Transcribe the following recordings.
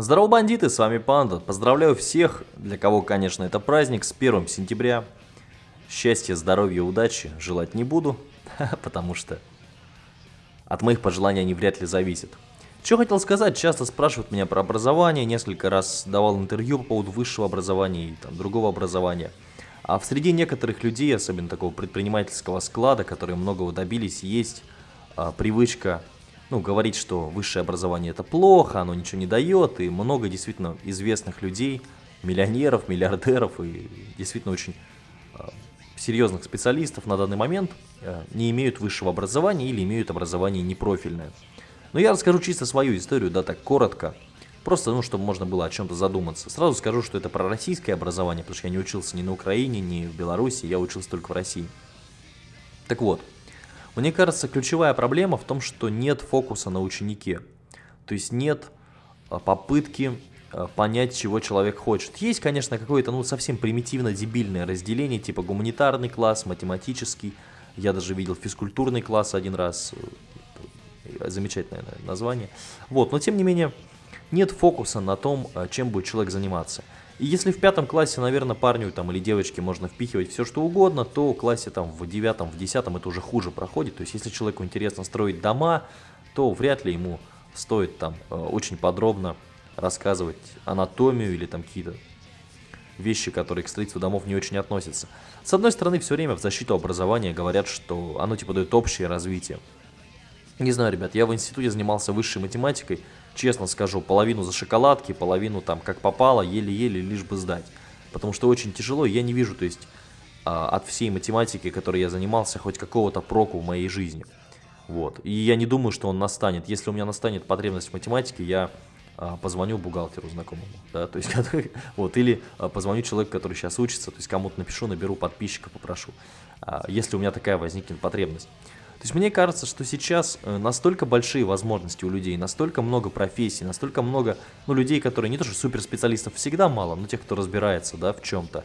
Здорово, бандиты, с вами Панда. Поздравляю всех, для кого, конечно, это праздник, с 1 сентября. Счастья, здоровья, удачи желать не буду, потому что от моих пожеланий они вряд ли зависят. Что хотел сказать, часто спрашивают меня про образование, несколько раз давал интервью по поводу высшего образования и там, другого образования. А в среди некоторых людей, особенно такого предпринимательского склада, которые многого добились, есть а, привычка ну, говорить, что высшее образование это плохо, оно ничего не дает, и много действительно известных людей, миллионеров, миллиардеров и действительно очень э, серьезных специалистов на данный момент э, не имеют высшего образования или имеют образование непрофильное. Но я расскажу чисто свою историю, да, так коротко, просто, ну, чтобы можно было о чем-то задуматься. Сразу скажу, что это про российское образование, потому что я не учился ни на Украине, ни в Беларуси, я учился только в России. Так вот, мне кажется, ключевая проблема в том, что нет фокуса на ученике. То есть нет а, попытки а, понять, чего человек хочет. Есть, конечно, какое-то ну, совсем примитивно-дебильное разделение, типа гуманитарный класс, математический. Я даже видел физкультурный класс один раз. Э, замечательное название. Вот, но тем не менее, нет фокуса на том, а, чем будет человек заниматься. И если в пятом классе, наверное, парню там или девочке можно впихивать все что угодно, то в классе там в девятом, в десятом это уже хуже проходит. То есть если человеку интересно строить дома, то вряд ли ему стоит там э, очень подробно рассказывать анатомию или там какие-то вещи, которые к строительству домов не очень относятся. С одной стороны, все время в защиту образования говорят, что оно типа дает общее развитие. Не знаю, ребят, я в институте занимался высшей математикой, честно скажу, половину за шоколадки, половину там как попало, еле-еле, лишь бы сдать. Потому что очень тяжело, я не вижу, то есть, а, от всей математики, которой я занимался, хоть какого-то проку в моей жизни. Вот. И я не думаю, что он настанет. Если у меня настанет потребность в математике, я а, позвоню бухгалтеру знакомому, да, то есть, вот, или а, позвоню человеку, который сейчас учится, то есть, кому-то напишу, наберу подписчика, попрошу, если у меня такая возникнет потребность. То есть мне кажется, что сейчас э, настолько большие возможности у людей, настолько много профессий, настолько много ну, людей, которые не то что суперспециалистов всегда мало, но тех, кто разбирается да, в чем-то,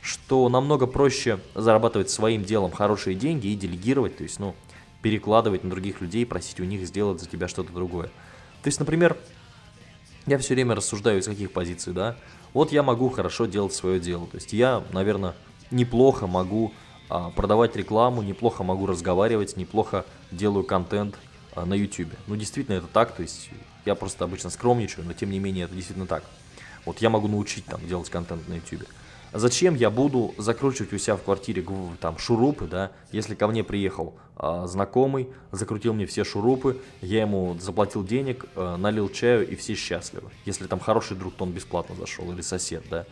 что намного проще зарабатывать своим делом хорошие деньги и делегировать, то есть ну, перекладывать на других людей, просить у них сделать за тебя что-то другое. То есть, например, я все время рассуждаю из каких позиций, да, вот я могу хорошо делать свое дело, то есть я, наверное, неплохо могу продавать рекламу, неплохо могу разговаривать, неплохо делаю контент а, на YouTube. Ну, действительно, это так, то есть я просто обычно скромничаю, но тем не менее это действительно так. Вот я могу научить там делать контент на YouTube. Зачем я буду закручивать у себя в квартире там шурупы, да, если ко мне приехал а, знакомый, закрутил мне все шурупы, я ему заплатил денег, а, налил чаю и все счастливы. Если там хороший друг, то он бесплатно зашел или сосед, да.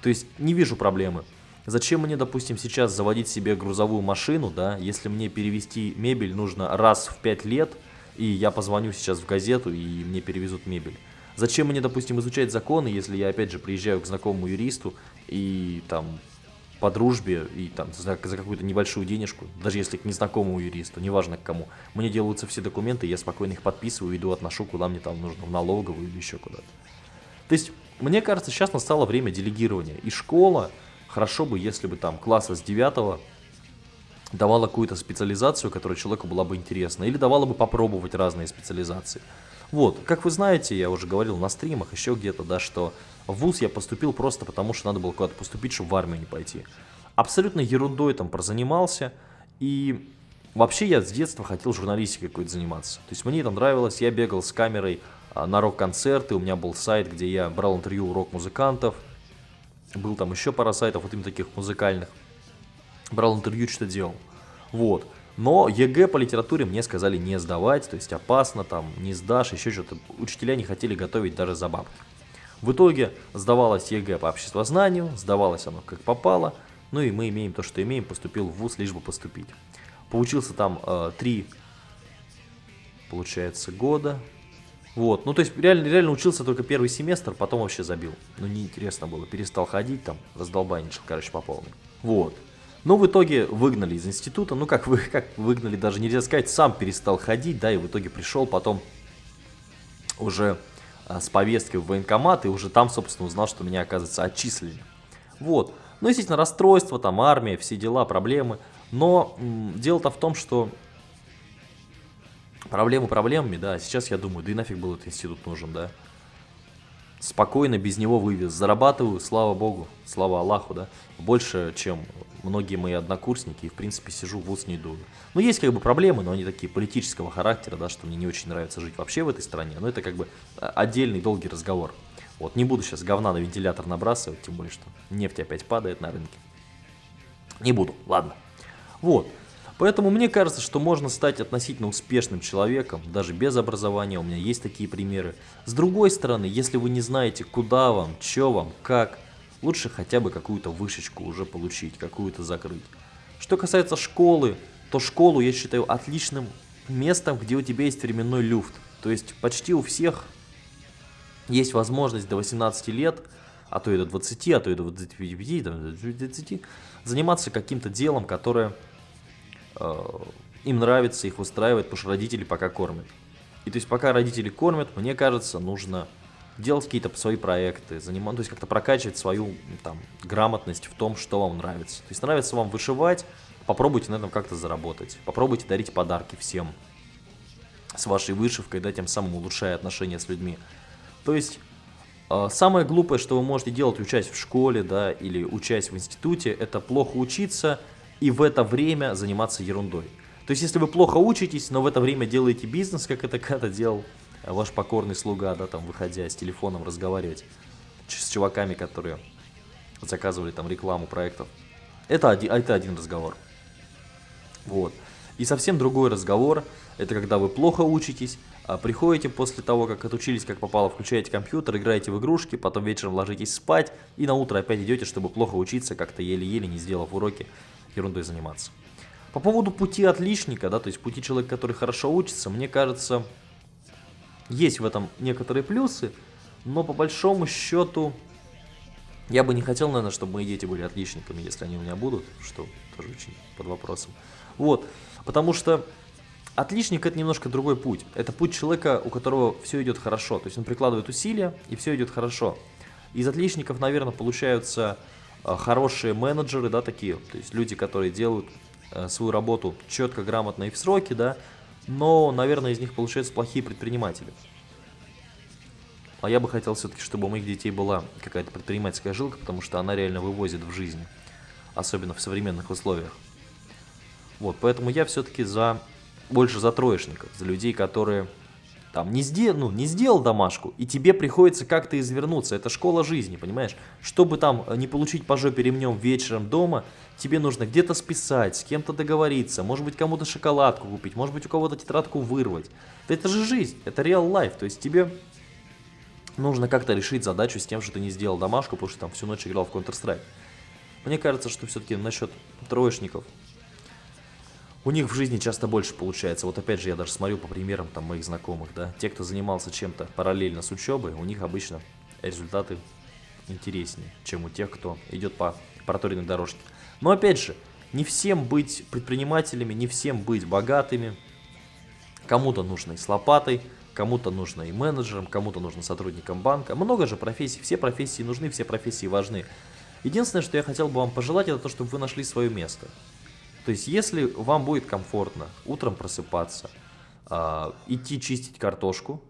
То есть не вижу проблемы. Зачем мне, допустим, сейчас заводить себе грузовую машину, да, если мне перевести мебель нужно раз в 5 лет, и я позвоню сейчас в газету, и мне перевезут мебель. Зачем мне, допустим, изучать законы, если я, опять же, приезжаю к знакомому юристу, и там по дружбе, и там за, за какую-то небольшую денежку, даже если к незнакомому юристу, неважно к кому, мне делаются все документы, я спокойно их подписываю, иду, отношу, куда мне там нужно, в налоговую или еще куда-то. То есть, мне кажется, сейчас настало время делегирования, и школа Хорошо бы, если бы там класса с 9 давала какую-то специализацию, которая человеку была бы интересна, или давала бы попробовать разные специализации. Вот, как вы знаете, я уже говорил на стримах, еще где-то, да, что в ВУЗ я поступил просто потому, что надо было куда-то поступить, чтобы в армию не пойти. Абсолютно ерундой там прозанимался, и вообще я с детства хотел журналистикой какой-то заниматься. То есть мне это нравилось, я бегал с камерой а, на рок-концерты, у меня был сайт, где я брал интервью у рок-музыкантов, был там еще пара сайтов, вот именно таких музыкальных. Брал интервью, что делал. Вот. Но ЕГЭ по литературе мне сказали не сдавать, то есть опасно, там не сдашь, еще что-то. Учителя не хотели готовить даже за бабки. В итоге сдавалось ЕГЭ по обществознанию, сдавалось оно как попало, ну и мы имеем то, что имеем, поступил в ВУЗ, лишь бы поступить. Поучился там э, три, получается, года, вот, ну то есть реально, реально учился только первый семестр, потом вообще забил. Ну неинтересно было, перестал ходить там, раздолбайничал, короче, по полной. Вот. Но в итоге выгнали из института, ну как, вы, как выгнали, даже нельзя сказать, сам перестал ходить, да, и в итоге пришел потом уже а, с повесткой в военкомат, и уже там, собственно, узнал, что меня, оказывается, отчислили. Вот. Ну, естественно, расстройство, там, армия, все дела, проблемы. Но дело-то в том, что Проблему проблемами, да, сейчас я думаю, да и нафиг был этот институт нужен, да. спокойно без него вывез. Зарабатываю, слава богу, слава Аллаху, да, больше, чем многие мои однокурсники, и, в принципе, сижу в ус не дую. Ну, есть как бы проблемы, но они такие политического характера, да, что мне не очень нравится жить вообще в этой стране, но это как бы отдельный долгий разговор. Вот, не буду сейчас говна на вентилятор набрасывать, тем более, что нефть опять падает на рынке. Не буду, ладно. Вот. Поэтому мне кажется, что можно стать относительно успешным человеком, даже без образования, у меня есть такие примеры. С другой стороны, если вы не знаете, куда вам, что вам, как, лучше хотя бы какую-то вышечку уже получить, какую-то закрыть. Что касается школы, то школу я считаю отличным местом, где у тебя есть временной люфт. То есть почти у всех есть возможность до 18 лет, а то и до 20, а то и до 25, до 20, заниматься каким-то делом, которое им нравится, их устраивает, потому что родители пока кормят. И то есть пока родители кормят, мне кажется, нужно делать какие-то свои проекты, заниматься, то есть как-то прокачивать свою там, грамотность в том, что вам нравится. То есть нравится вам вышивать, попробуйте на этом как-то заработать, попробуйте дарить подарки всем с вашей вышивкой, да, тем самым улучшая отношения с людьми. То есть э, самое глупое, что вы можете делать, учась в школе, да, или учась в институте, это плохо учиться и в это время заниматься ерундой. То есть если вы плохо учитесь, но в это время делаете бизнес, как это когда-то делал ваш покорный слуга, да, там, выходя с телефоном разговаривать с чуваками, которые заказывали там рекламу проектов. Это один, это один разговор. Вот. И совсем другой разговор, это когда вы плохо учитесь, а приходите после того, как отучились, как попало, включаете компьютер, играете в игрушки, потом вечером ложитесь спать, и на утро опять идете, чтобы плохо учиться, как-то еле-еле, не сделав уроки, ерундой заниматься. По поводу пути отличника, да, то есть пути человека, который хорошо учится, мне кажется, есть в этом некоторые плюсы, но по большому счету я бы не хотел, наверное, чтобы мои дети были отличниками, если они у меня будут, что тоже очень под вопросом. Вот, потому что отличник это немножко другой путь. Это путь человека, у которого все идет хорошо, то есть он прикладывает усилия и все идет хорошо. Из отличников, наверное, получаются хорошие менеджеры, да, такие, то есть люди, которые делают э, свою работу четко, грамотно и в сроки, да, но, наверное, из них получаются плохие предприниматели. А я бы хотел все-таки, чтобы у моих детей была какая-то предпринимательская жилка, потому что она реально вывозит в жизнь, особенно в современных условиях. Вот, поэтому я все-таки за больше за троечников, за людей, которые там не, сдел, ну, не сделал домашку, и тебе приходится как-то извернуться. Это школа жизни, понимаешь? Чтобы там э, не получить по жопе ремнем вечером дома, тебе нужно где-то списать, с кем-то договориться, может быть кому-то шоколадку купить, может быть у кого-то тетрадку вырвать. Да это же жизнь, это реал лайф, то есть тебе нужно как-то решить задачу с тем, что ты не сделал домашку, потому что там всю ночь играл в Counter-Strike. Мне кажется, что все-таки насчет троечников у них в жизни часто больше получается. Вот опять же, я даже смотрю по примерам там моих знакомых, да. Те, кто занимался чем-то параллельно с учебой, у них обычно результаты интереснее, чем у тех, кто идет по проторенной дорожке. Но опять же, не всем быть предпринимателями, не всем быть богатыми. Кому-то нужно и с лопатой, кому-то нужно и менеджером, кому-то нужно сотрудником банка. Много же профессий, все профессии нужны, все профессии важны. Единственное, что я хотел бы вам пожелать, это то, чтобы вы нашли свое место. То есть, если вам будет комфортно утром просыпаться, э, идти чистить картошку,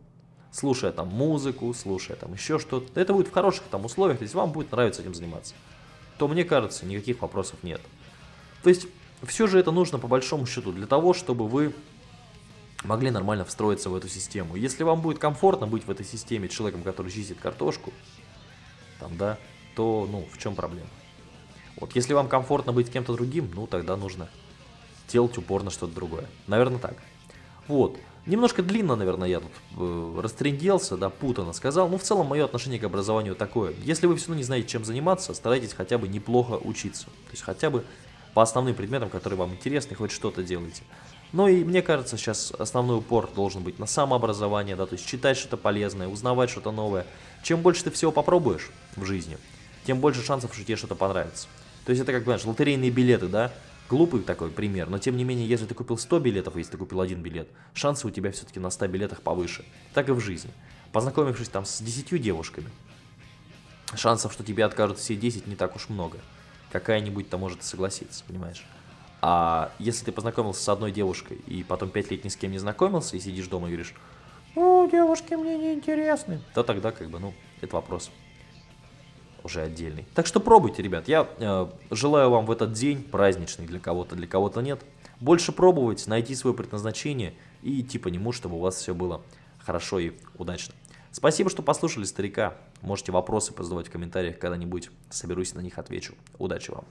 слушая там музыку, слушая там еще что-то, это будет в хороших там условиях, то есть вам будет нравиться этим заниматься, то мне кажется, никаких вопросов нет. То есть, все же это нужно по большому счету для того, чтобы вы могли нормально встроиться в эту систему. Если вам будет комфортно быть в этой системе человеком, который чистит картошку, там, да, то, ну, в чем проблема? Вот если вам комфортно быть кем-то другим, ну тогда нужно делать упорно что-то другое. Наверное так. Вот. Немножко длинно, наверное, я тут э, растренделся, да, путано сказал. Но в целом мое отношение к образованию такое. Если вы все равно не знаете, чем заниматься, старайтесь хотя бы неплохо учиться. То есть хотя бы по основным предметам, которые вам интересны, хоть что-то делайте. Ну и мне кажется, сейчас основной упор должен быть на самообразование, да, то есть читать что-то полезное, узнавать что-то новое. Чем больше ты всего попробуешь в жизни, тем больше шансов, что тебе что-то понравится. То есть это как, понимаешь, лотерейные билеты, да? Глупый такой пример, но тем не менее, если ты купил 100 билетов, если ты купил один билет, шансы у тебя все-таки на 100 билетах повыше. Так и в жизни. Познакомившись там с 10 девушками, шансов, что тебе откажут все 10, не так уж много. Какая-нибудь-то может согласиться, понимаешь? А если ты познакомился с одной девушкой и потом 5 лет ни с кем не знакомился и сидишь дома и говоришь, ну, девушки мне не интересны, то тогда как бы, ну, это вопрос уже отдельный. Так что пробуйте, ребят. Я э, желаю вам в этот день праздничный для кого-то, для кого-то нет. Больше пробовать, найти свое предназначение и идти по нему, чтобы у вас все было хорошо и удачно. Спасибо, что послушали старика. Можете вопросы позадавать в комментариях когда-нибудь. Соберусь на них, отвечу. Удачи вам!